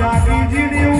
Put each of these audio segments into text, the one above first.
જાતિજીને હું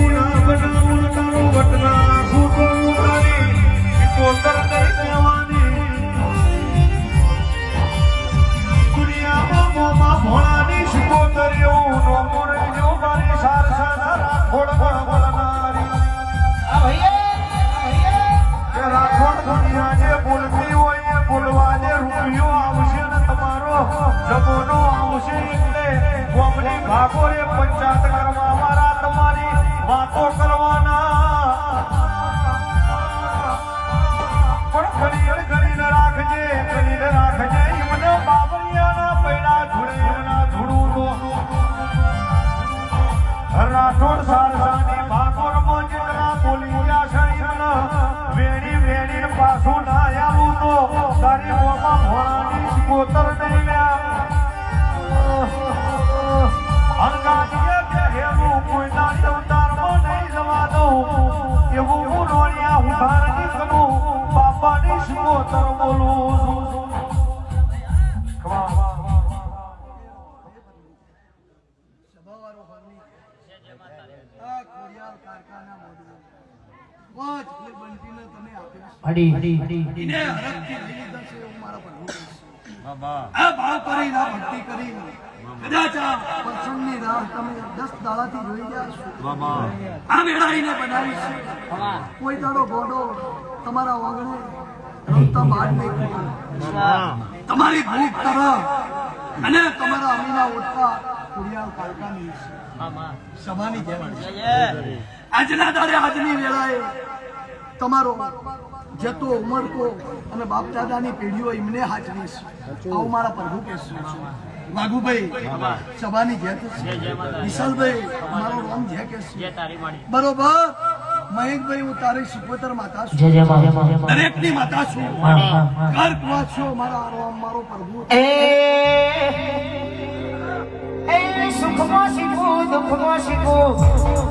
ના બનાવું સારસાની ભાગોરમાં જેટલા બોલી ગયા છે એમને વેણી વેણીને પાછું ના કોઈ દાડો ગોડો તમારા વાંગણે રમતા બહાર નહીં. તમારી ભૂખ તરફ અને તમારા અમીના ઓટકા કુડિયાલ છે. સભાની જેમ. આજના દાડે આજની વેળાએ તમારો જતો ઉમરકો અને બાપ દાદાની પેઢીઓ એમને હાજરીશ આવું મારા પ્રભુ કહેશે. વાઘુભાઈ સભાની જે છે. વિશાલભાઈ મારો નામ જે કહેશે. બરોબર? મહેકભાઈ હું તારી સિકોતર માતા છું. દરેક જય જય જય દરેકની માતા છું. ઘર કુવા છો મારા રામ મારો પ્રભુ. સુખમાં શીખવું દુઃખમાં શીખવું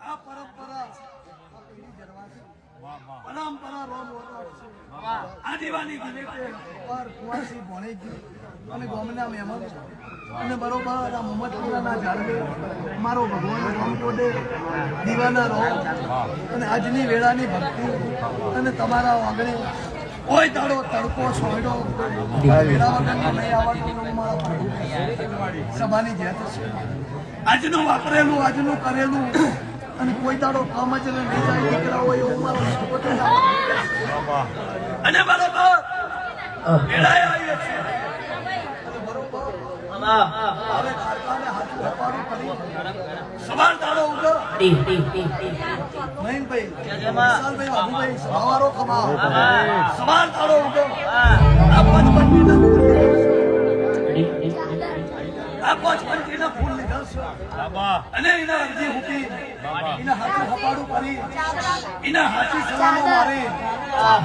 આ પરંપરા પરંપરા રોમ આદિવાની પર કુવાસી અને ગામના મહેમાન અને બરોબર આ મોહમ્મદપુરાના ઝાડવે મારો ભગવાન રામકોડે દીવાના રોમ. અને આજની વેળાની ભક્તિ અને તમારા આંગણે કોઈ દાડો તડકો સોયડો વેળા વગરનો નહીં આવવાનો મારા સભાની છે. આજનું વાપરેલું, આજનું કરેલું અને કોઈ દાડો કામ જ નહીં જાય દીકરા હોય એવું મારો અને બરોબર સવાર દાડો ઉગો મહીનભાઈ, વિશાલભાઈ સવારો કમાઓ સવાર દાડો ઉગો આ પંચમંડીના ફૂલ પંચમંડીના ફૂલ લીધા છે. અને એના અરજી મૂકી એના હાથું હપાડું કરી એના હાથી સલામો મારી.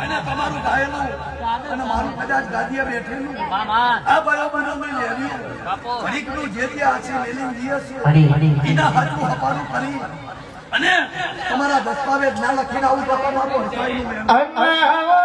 અને તમારું ગાયેલું અને મારું કદાચ ગાદીએ બેઠેલું. આ બરાબર મેં લેવ્યું જે તે છે એના હાથું હપાડું કરી અને તમારા દસ્તાવેજ ના લખીને આવું આવજે મારો નોંધારો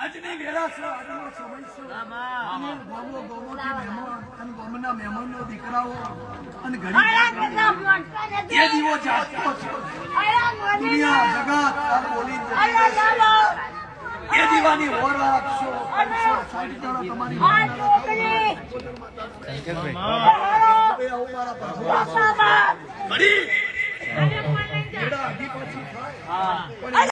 આજની વેળા છે આજનો સમય છે. અને ગોમો મહેમાન અને ગામના મહેમાનનો દીકરાઓ અને ગરીબ એ દીવો જાગતો છે. દુનિયા જગત આ બોલી એ દીવાની હોર રાખશો સાઈડ કરો તમારી